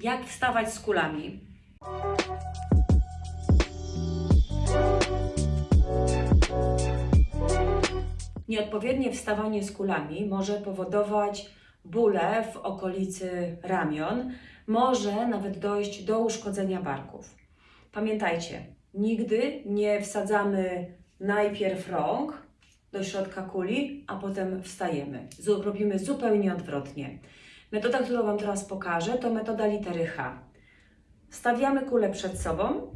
Jak wstawać z kulami? Nieodpowiednie wstawanie z kulami może powodować bóle w okolicy ramion, może nawet dojść do uszkodzenia barków. Pamiętajcie, nigdy nie wsadzamy najpierw rąk do środka kuli, a potem wstajemy. Robimy zupełnie odwrotnie. Metoda, którą Wam teraz pokażę, to metoda litery H. Stawiamy kulę przed sobą,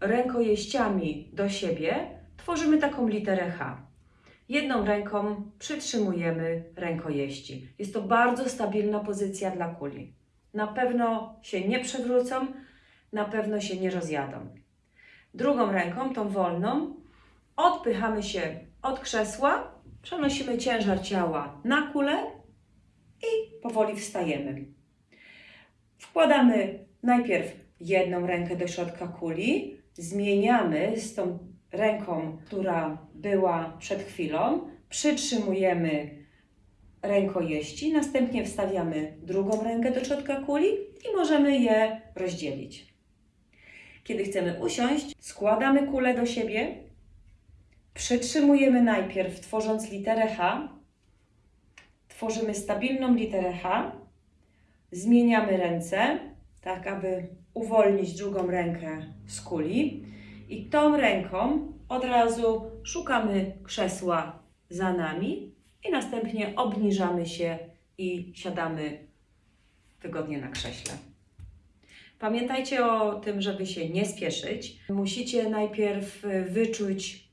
rękojeściami do siebie, tworzymy taką literę H. Jedną ręką przytrzymujemy rękojeści. Jest to bardzo stabilna pozycja dla kuli. Na pewno się nie przewrócą, na pewno się nie rozjadą. Drugą ręką, tą wolną, odpychamy się od krzesła, przenosimy ciężar ciała na kulę i powoli wstajemy. Wkładamy najpierw jedną rękę do środka kuli, zmieniamy z tą ręką, która była przed chwilą, przytrzymujemy rękojeści, następnie wstawiamy drugą rękę do środka kuli i możemy je rozdzielić. Kiedy chcemy usiąść, składamy kulę do siebie, przytrzymujemy najpierw, tworząc literę H, tworzymy stabilną literę H, zmieniamy ręce, tak aby uwolnić drugą rękę z kuli i tą ręką od razu szukamy krzesła za nami i następnie obniżamy się i siadamy wygodnie na krześle. Pamiętajcie o tym, żeby się nie spieszyć. Musicie najpierw wyczuć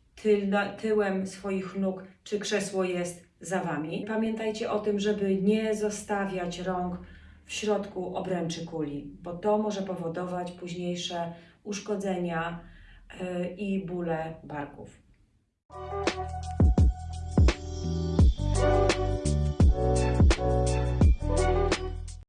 tyłem swoich nóg, czy krzesło jest za Wami. Pamiętajcie o tym, żeby nie zostawiać rąk w środku obręczy kuli, bo to może powodować późniejsze uszkodzenia y, i bóle barków.